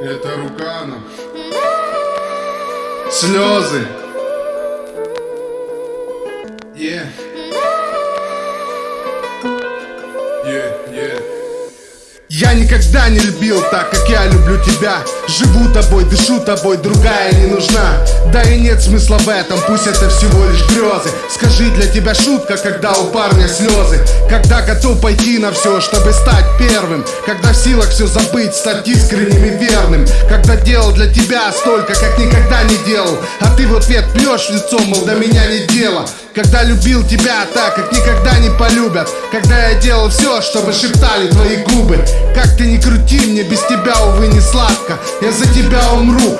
Это Рукана. Слезы. Yeah, Я никогда не любил так, как я люблю тебя. Живу тобой, дышу тобой, другая не нужна. Да и нет смысла в этом, пусть это всего лишь грезы. Скажи, для тебя шутка, когда у парня слезы. Когда готов пойти на все, чтобы стать первым. Когда в силах все забыть, стать искренним и верным. Когда делал для тебя столько, как никогда не делал. А ты в ответ плешь в лицо, мол, до меня не дело. Когда любил тебя так, как никогда не полюбят. Когда я делал все, чтобы шептали твои губы Как ты не крути, мне без тебя, увы, не сладко. Я за тебя умру,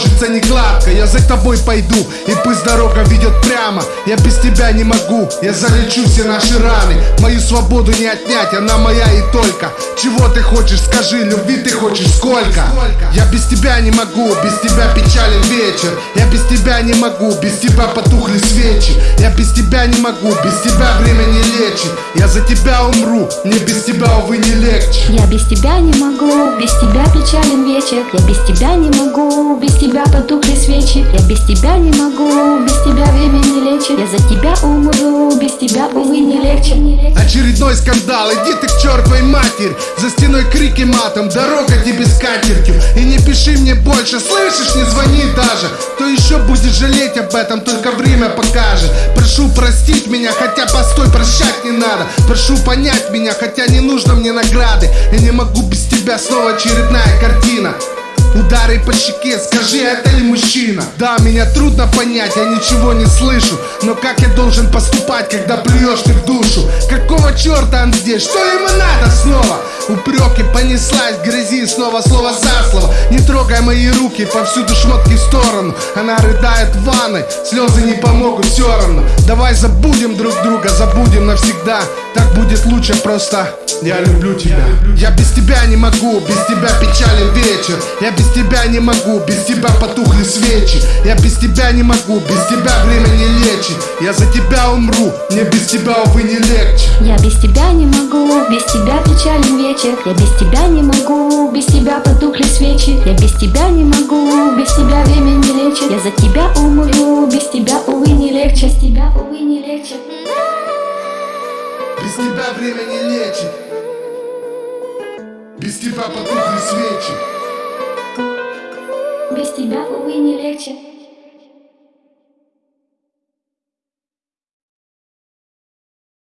сложится не гладко Я за тобой пойду, и пусть дорога ведет прямо Я без тебя не могу, я залечу все наши раны Мою свободу не отнять, она моя и только Чего ты хочешь, скажи, любви ты хочешь сколько? Я без тебя не могу, без тебя печален вечер Я без тебя не могу, без тебя потухли свечи я без тебя не могу, без тебя время не лечит Я за тебя умру, мне без тебя, увы, не легче Я без тебя не могу, без тебя печален вечер Я без тебя не могу, без тебя потухли свечи. Я без тебя не могу, без тебя время не лечит. Я за тебя умру, без тебя, увы, не легче. Очередной скандал, иди ты к чертовой матери. За стеной крики матом, дорога тебе с катертью. И не пиши мне больше, слышишь, не звони даже. Кто еще будет жалеть об этом, только время покажет. Прошу простить меня, хотя постой, прощать не надо. Прошу понять меня, хотя не нужно мне награды. Я не могу без тебя, снова очередная картина Удары по щеке, скажи, это ли мужчина? Да, меня трудно понять, я ничего не слышу Но как я должен поступать, когда плюешь ты в душу? Какого черта он здесь? Что ему надо снова? Упреки понеслась грязи снова слово за слово Не трогай мои руки, повсюду шмотки в сторону Она рыдает в ванной, слезы не помогут все равно Давай забудем друг друга, забудем навсегда Так будет лучше просто Я люблю тебя Я без тебя не могу, без тебя печален вечер Я без тебя не могу, без тебя потухли свечи Я без тебя не могу, без тебя время не лечит Я за тебя умру, мне без тебя, увы, не легче Я без тебя не могу, без тебя печален вечер Я без тебя не могу, без тебя потухли свечи Я без тебя не могу, без тебя время не лечит Я за тебя умру, без тебя, увы, не легче Без тебя, увы, не легче Без тебя время не лечит. Без тебя потухли свечи. Без тебя, увы, не легче